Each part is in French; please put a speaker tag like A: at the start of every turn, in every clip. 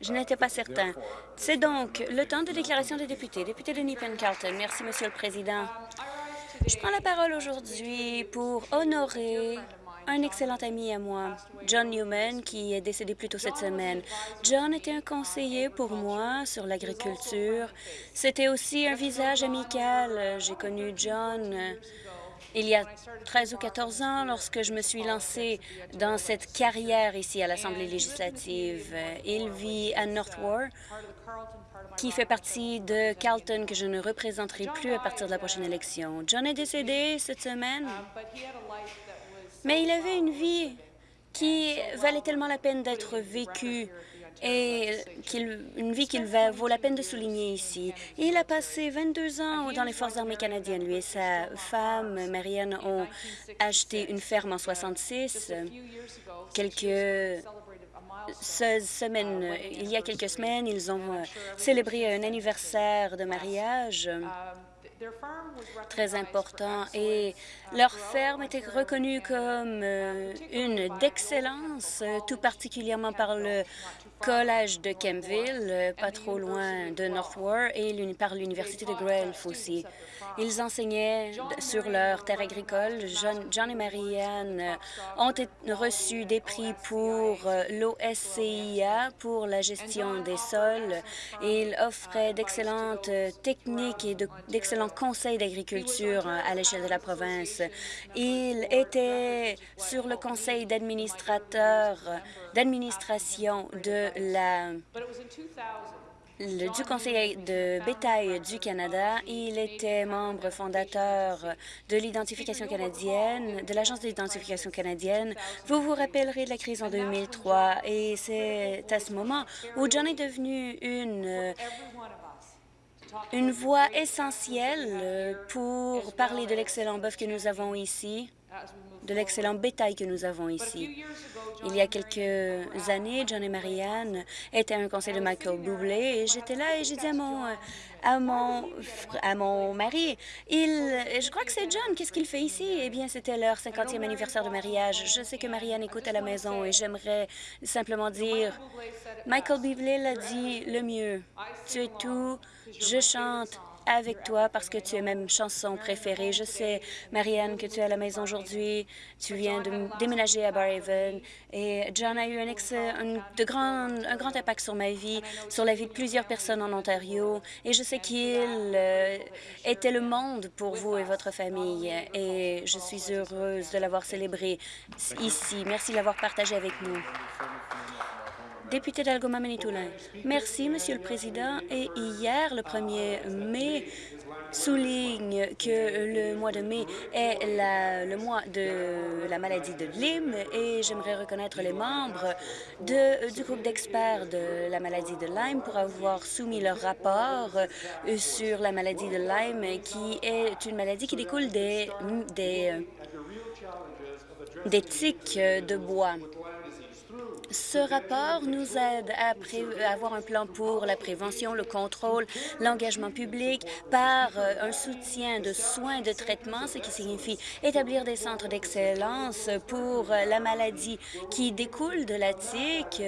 A: Je n'étais pas certain. C'est donc le temps de déclaration des députés. Député de Nepean Carlton. Merci, Monsieur le Président. Je prends la parole aujourd'hui pour honorer un excellent ami à moi, John Newman, qui est décédé plus tôt cette semaine. John était un conseiller pour moi sur l'agriculture. C'était aussi un visage amical. J'ai connu John il y a 13 ou 14 ans lorsque je me suis lancée dans cette carrière ici à l'Assemblée législative. Il vit à North War, qui fait partie de Carlton, que je ne représenterai plus à partir de la prochaine élection. John est décédé cette semaine, mais il avait une vie qui valait tellement la peine d'être vécue et une vie qu'il vaut la peine de souligner ici. Il a passé 22 ans dans les Forces armées canadiennes. Lui et sa femme, Marianne, ont acheté une ferme en 66. Quelques semaines, il y a quelques semaines, ils ont célébré un anniversaire de mariage très important et leur ferme était reconnue comme euh, une d'excellence, tout particulièrement par le Collège de Kemville, euh, pas trop loin de North War, et par l'Université de Guelph aussi. Ils enseignaient sur leur terre agricole. John, et Marianne euh, ont reçu des prix pour euh, l'OSCIA, pour la gestion des sols. Ils offraient d'excellentes techniques et d'excellents conseils d'agriculture à l'échelle de la province. Ils étaient sur le conseil d'administrateurs d'administration de la du Conseil de bétail du Canada. Il était membre fondateur de l'identification canadienne, de l'Agence d'identification canadienne. Vous vous rappellerez de la crise en 2003 et c'est à ce moment où John est devenu une une voix essentielle pour parler de l'excellent bœuf que nous avons ici, de l'excellent bétail que nous avons ici. Il y a quelques années, John et Marianne étaient à un conseil de Michael Bublé et j'étais là et j'ai dit à mon, à mon, à mon mari, il, je crois que c'est John, qu'est-ce qu'il fait ici? Eh bien, c'était leur 50e anniversaire de mariage. Je sais que Marianne écoute à la maison et j'aimerais simplement dire, Michael Bublé l'a dit le mieux. Tu es tout, je chante, avec toi parce que tu es ma chanson préférée. Je sais, Marianne, que tu es à la maison aujourd'hui. Tu viens de déménager à Barhaven. Et John a eu un, grand impact sur ma vie, sur la vie de plusieurs personnes en Ontario. Et je sais qu'il euh, était le monde pour vous et votre famille. Et je suis heureuse de l'avoir célébré ici. Merci de l'avoir partagé avec nous. Député d'Algoma Manitoulin. Merci, Monsieur le Président. Et hier, le 1er mai, souligne que le mois de mai est le mois de la maladie de Lyme et j'aimerais reconnaître les membres du groupe d'experts de la maladie de Lyme pour avoir soumis leur rapport euh, sur la maladie de Lyme qui est une maladie qui découle des, des, des tiques de bois. Ce rapport nous aide à, avoir un plan pour la prévention, le contrôle, l'engagement public par euh, un soutien de soins de traitement, ce qui signifie établir des centres d'excellence pour euh, la maladie qui découle de la tique.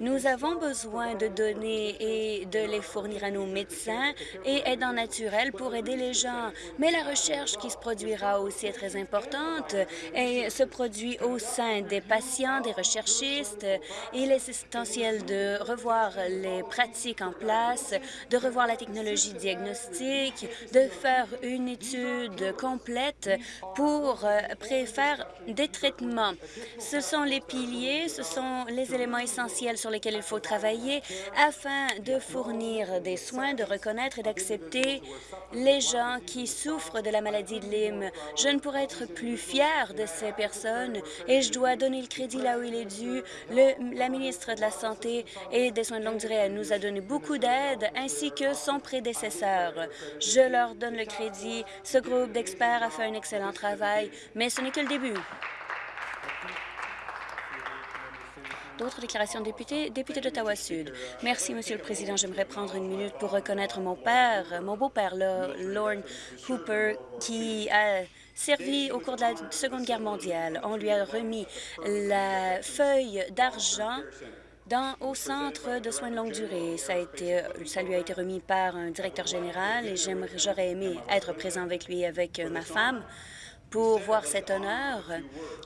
A: Nous avons besoin de données et de les fournir à nos médecins et aidants naturels pour aider les gens. Mais la recherche qui se produira aussi est très importante et se produit au sein des patients, des recherchistes, il est essentiel de revoir les pratiques en place, de revoir la technologie diagnostique, de faire une étude complète pour euh, préfaire des traitements. Ce sont les piliers, ce sont les éléments essentiels sur lesquels il faut travailler afin de fournir des soins, de reconnaître et d'accepter les gens qui souffrent de la maladie de Lyme. Je ne pourrais être plus fière de ces personnes et je dois donner le crédit là où il est dû. La ministre de la Santé et des Soins de longue durée nous a donné beaucoup d'aide, ainsi que son prédécesseur. Je leur donne le crédit. Ce groupe d'experts a fait un excellent travail, mais ce n'est que le début. D'autres déclarations de députés? Député d'Ottawa-Sud. Merci, Monsieur le Président. J'aimerais prendre une minute pour reconnaître mon père, mon beau-père, Lorne Hooper, qui a servi au cours de la Seconde Guerre mondiale. On lui a remis la feuille d'argent dans, au centre de soins de longue durée. Ça, a été, ça lui a été remis par un directeur général et j'aurais aimé être présent avec lui avec ma femme pour voir cet honneur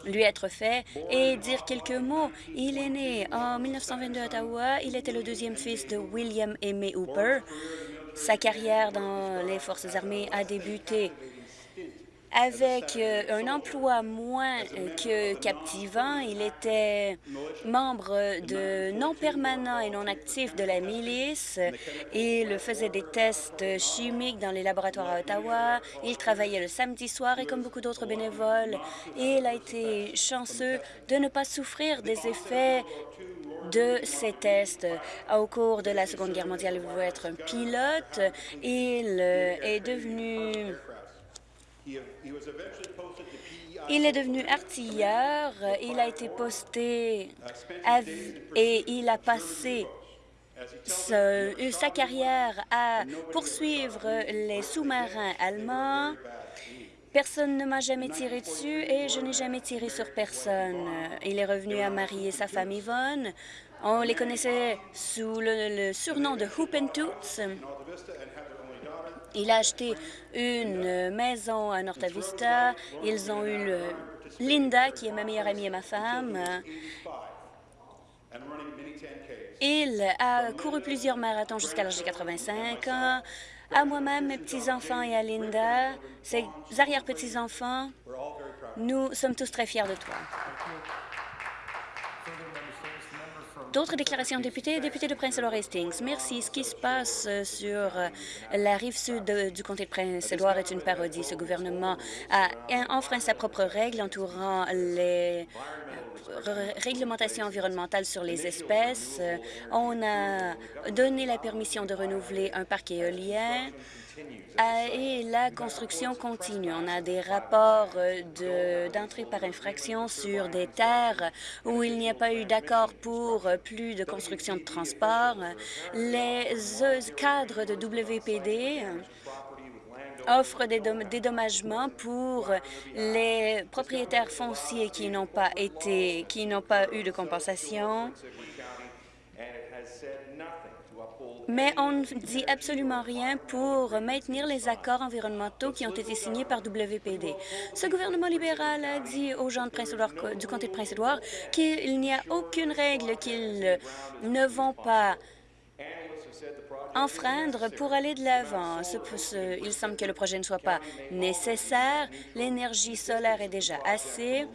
A: lui être fait et dire quelques mots. Il est né en 1922 à Ottawa. Il était le deuxième fils de William May Hooper. Sa carrière dans les forces armées a débuté avec euh, un emploi moins euh, que captivant. Il était membre de non permanent et non actif de la milice. Il faisait des tests chimiques dans les laboratoires à Ottawa. Il travaillait le samedi soir et comme beaucoup d'autres bénévoles, il a été chanceux de ne pas souffrir des effets de ces tests. Au cours de la Seconde Guerre mondiale, il voulait être un pilote. Il euh, est devenu il est devenu artilleur, il a été posté et il a passé sa carrière à poursuivre les sous-marins allemands. Personne ne m'a jamais tiré dessus et je n'ai jamais tiré sur personne. Il est revenu à marier sa femme Yvonne. On les connaissait sous le, surnom de Hoop and Toots. Il a acheté une maison à Norta Vista. Ils ont eu Linda, qui est ma meilleure amie et ma femme. Il a couru plusieurs marathons jusqu'à l'âge de 85 ans. À moi-même, mes petits-enfants et à Linda, ses arrière-petits-enfants, nous sommes tous très fiers de toi. D'autres déclarations de députés, député de Prince-Édouard Hastings. Merci. Ce qui se passe euh, sur euh, la rive sud du comté de Prince-Édouard est une parodie. Ce gouvernement a enfreint sa propre règle entourant les euh, réglementations environnementales sur les espèces. On a donné la permission de renouveler un parc éolien et la construction continue. On a des rapports euh, d'entrée par infraction sur des terres où il n'y a pas eu d'accord pour plus de construction de transport. Les cadres de WPD offrent des dédommagements pour les propriétaires fonciers qui n'ont pas été, qui n'ont pas eu de compensation. Mais on ne dit absolument rien pour maintenir les accords environnementaux qui ont été signés par WPD. Ce gouvernement libéral a dit aux gens de du comté de Prince-Édouard qu'il n'y a aucune règle qu'ils ne vont pas enfreindre pour aller de l'avant. Il semble que le projet ne soit pas nécessaire. L'énergie solaire est déjà assez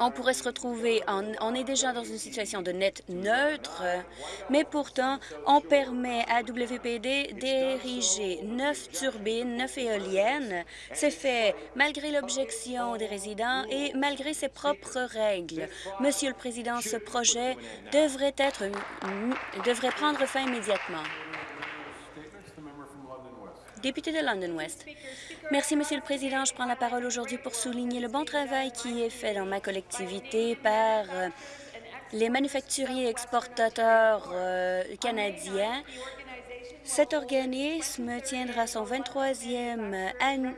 A: on pourrait se retrouver, on est déjà dans une situation de net neutre, mais pourtant, on permet à WPD d'ériger neuf turbines, neuf éoliennes. C'est fait malgré l'objection des résidents et malgré ses propres règles. Monsieur le Président, ce projet devrait, être, devrait prendre fin immédiatement. Député de London West. Merci, Monsieur le Président. Je prends la parole aujourd'hui pour souligner le bon travail qui est fait dans ma collectivité par euh, les manufacturiers exportateurs euh, canadiens. Cet organisme tiendra son 23e an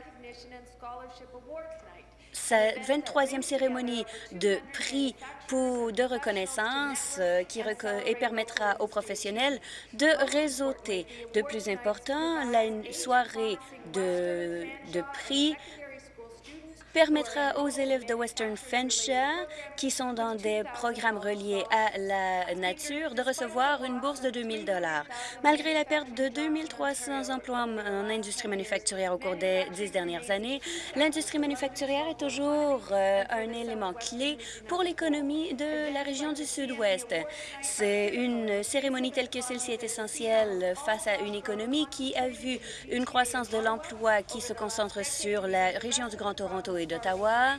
A: sa 23e cérémonie de prix de reconnaissance euh, qui et permettra aux professionnels de réseauter. De plus important, la soirée de, de prix permettra aux élèves de Western Fenchia, qui sont dans des programmes reliés à la nature, de recevoir une bourse de 2 000 Malgré la perte de 2 300 emplois en industrie manufacturière au cours des dix dernières années, l'industrie manufacturière est toujours euh, un élément clé pour l'économie de la région du Sud-Ouest. C'est une cérémonie telle que celle-ci est essentielle face à une économie qui a vu une croissance de l'emploi qui se concentre sur la région du Grand Toronto d'Ottawa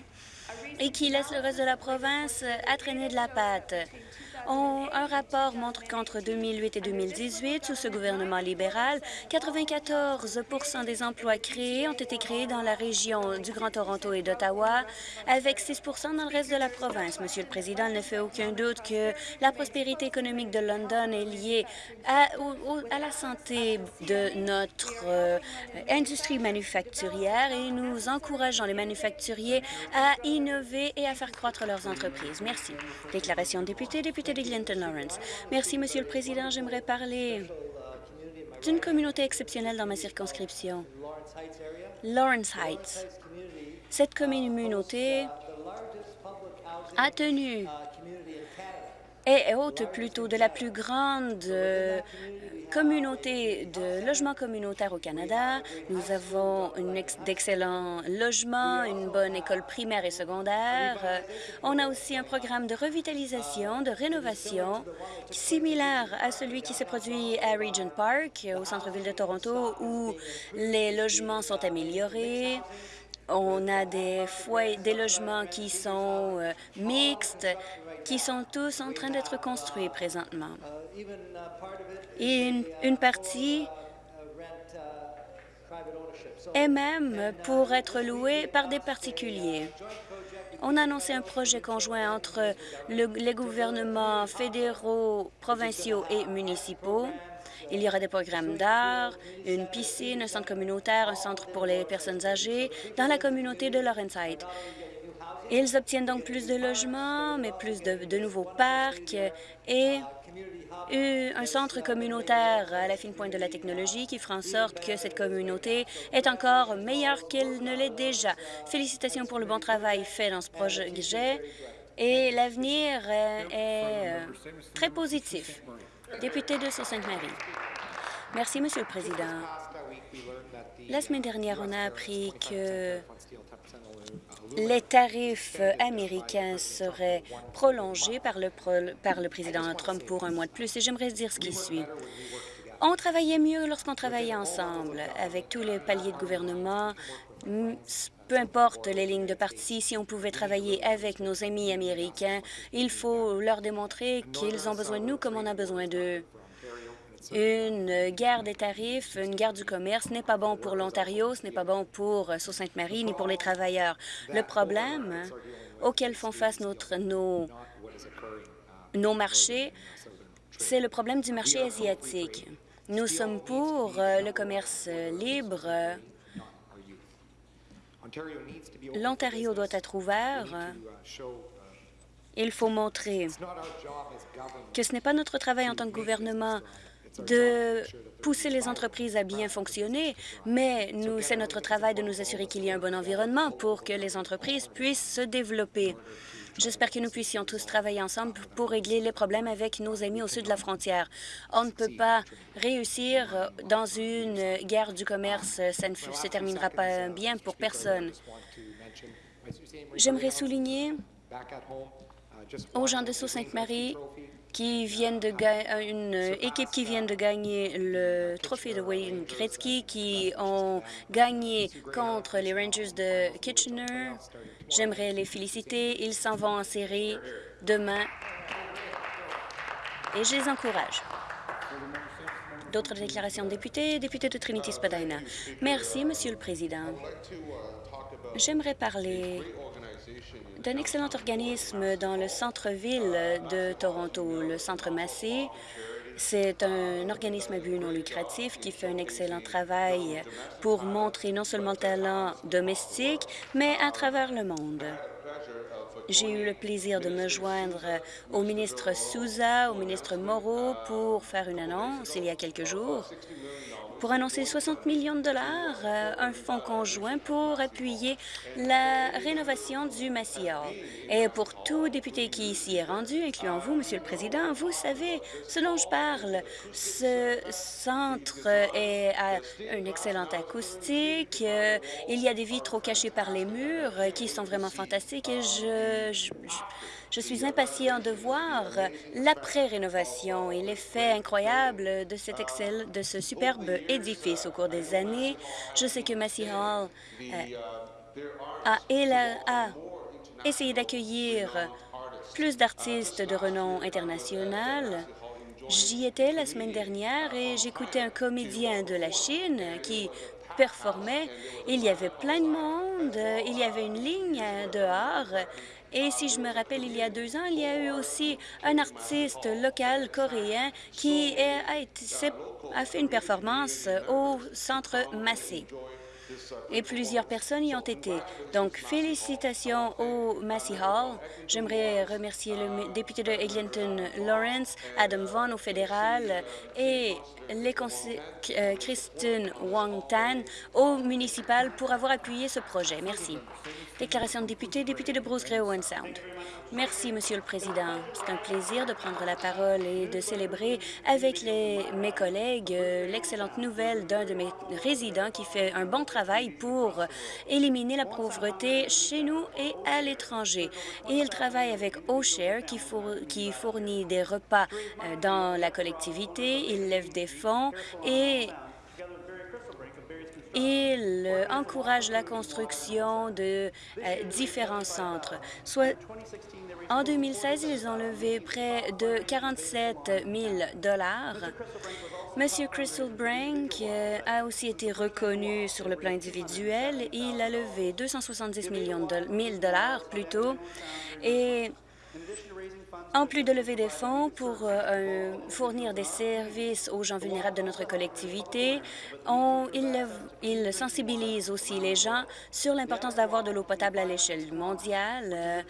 A: et qui laisse le reste de la province à traîner de la un rapport montre qu'entre 2008 et 2018, sous ce gouvernement libéral, 94% des emplois créés ont été créés dans la région du Grand Toronto et d'Ottawa, avec 6% dans le reste de la province. Monsieur le Président, il ne fait aucun doute que la prospérité économique de London est liée à, la santé de notre euh, industrie manufacturière et nous encourageons les manufacturiers à innover et à faire croître leurs entreprises. Merci. Déclaration député, député Lawrence. Merci, Monsieur le Président. J'aimerais parler d'une communauté exceptionnelle dans ma circonscription, Lawrence Heights. Cette communauté a tenu est haute plutôt de la plus grande euh, communauté de logements communautaires au Canada. Nous avons d'excellents logements, une bonne école primaire et secondaire. On a aussi un programme de revitalisation, de rénovation, similaire à celui qui s'est produit à Regent Park, au centre-ville de Toronto, où les logements sont améliorés, on a des logements qui sont euh, mixtes, qui sont tous en train d'être construits présentement. Et une, partie est même pour être louée par des particuliers. On a annoncé un projet conjoint entre les gouvernements fédéraux, provinciaux et municipaux il y aura des programmes d'art, une piscine, un centre communautaire, un centre pour les personnes âgées dans la communauté de Laurenside. Ils obtiennent donc plus de logements, mais plus de, nouveaux parcs et un centre communautaire à la fine pointe de la technologie qui fera en sorte que cette communauté est encore meilleure qu'elle ne l'est déjà. Félicitations pour le bon travail fait dans ce projet et l'avenir est euh, très positif. Député de Sault-Sainte-Marie. Merci, Monsieur le Président. La semaine dernière, on a appris que les tarifs américains seraient prolongés par le, président Trump pour un mois de plus, et j'aimerais dire ce qui suit. On travaillait mieux lorsqu'on travaillait ensemble, avec tous les paliers de gouvernement, peu importe les lignes de parti, si on pouvait travailler avec nos amis américains, il faut leur démontrer qu'ils ont besoin de nous comme on a besoin d'eux. Une guerre des tarifs, une guerre du commerce n'est pas bon pour l'Ontario, ce n'est pas bon pour Sault-Sainte-Marie ni pour les travailleurs. Le problème auquel font face nos, nos marchés, c'est le problème du marché asiatique. Nous sommes pour le commerce libre, L'Ontario doit être ouvert. Il faut montrer que ce n'est pas notre travail en tant que gouvernement de pousser les entreprises à bien fonctionner, mais c'est notre travail de nous assurer qu'il y a un bon environnement pour que les entreprises puissent se développer. J'espère que nous puissions tous travailler ensemble pour régler les problèmes avec nos amis au sud de la frontière. On ne peut pas réussir dans une guerre du commerce. Ça ne se terminera pas bien pour personne. J'aimerais souligner aux gens de Sault-Sainte-Marie qui viennent de euh, une équipe qui vient de gagner le trophée de Wayne Gretzky, qui ont gagné contre les Rangers de Kitchener. J'aimerais les féliciter. Ils s'en vont en série demain et je les encourage. D'autres déclarations de députés, député de Trinity-Spadina. Merci, Monsieur le Président. J'aimerais parler d'un excellent organisme dans le centre-ville de Toronto, le Centre Massé. C'est un organisme à but non lucratif qui fait un excellent travail pour montrer non seulement le talent domestique, mais à travers le monde. J'ai eu le plaisir de me joindre au ministre Souza, au ministre Moreau pour faire une annonce il y a quelques jours pour annoncer 60 millions de dollars, euh, un fonds conjoint pour appuyer la rénovation du Massey Et pour tout député qui s'y est rendu, incluant vous, Monsieur le Président, vous savez ce dont je parle. Ce centre est à une excellente acoustique. Euh, il y a des vitraux cachés par les murs qui sont vraiment fantastiques et je je suis impatient de voir l'après-rénovation et l'effet incroyable de cet excel, de ce superbe édifice au cours des années. Je sais que Massey Hall euh, a, a essayé d'accueillir plus d'artistes de renom international. J'y étais la semaine dernière et j'écoutais un comédien de la Chine qui performait. Il y avait plein de monde, il y avait une ligne dehors et si je me rappelle, il y a deux ans, il y a eu aussi un artiste local coréen qui a, fait une performance au Centre Massé. Et plusieurs personnes y ont été. Donc, félicitations au Massey Hall. J'aimerais remercier le député de Eglinton Lawrence, Adam Vaughan au fédéral et les euh, Christine Wong Tan au municipal pour avoir appuyé ce projet. Merci. Déclaration de député, député de Bruce Grey Owen Sound. Merci, Monsieur le Président. C'est un plaisir de prendre la parole et de célébrer avec mes collègues euh, l'excellente nouvelle d'un de mes résidents qui fait un bon travail pour éliminer la pauvreté chez nous et à l'étranger. Il travaille avec OSHARE qui, qui fournit des repas euh, dans la collectivité, il lève des fonds et il encourage la construction de euh, différents centres. En 2016, ils ont levé près de 47 000 Monsieur Crystal Brink euh, a aussi été reconnu sur le plan individuel. Il a levé 270 millions de 1000 dollars plutôt et en plus de lever des fonds pour euh, fournir des services aux gens vulnérables de notre collectivité, on, il, il, sensibilise aussi les gens sur l'importance d'avoir de l'eau potable à l'échelle mondiale.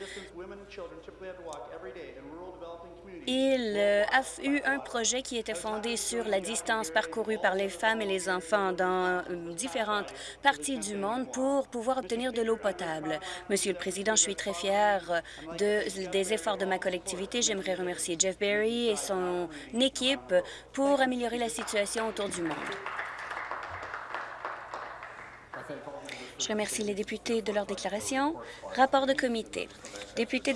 A: Il euh, a eu un projet qui était fondé sur la distance parcourue par les femmes et les enfants dans euh, différentes parties du monde pour pouvoir obtenir de l'eau potable. Monsieur le Président, je suis très fière de, des efforts de ma collectivité. J'aimerais remercier Jeff Berry et son équipe pour améliorer la situation autour du monde. Je remercie les députés de leur déclaration. Rapport de comité. Député.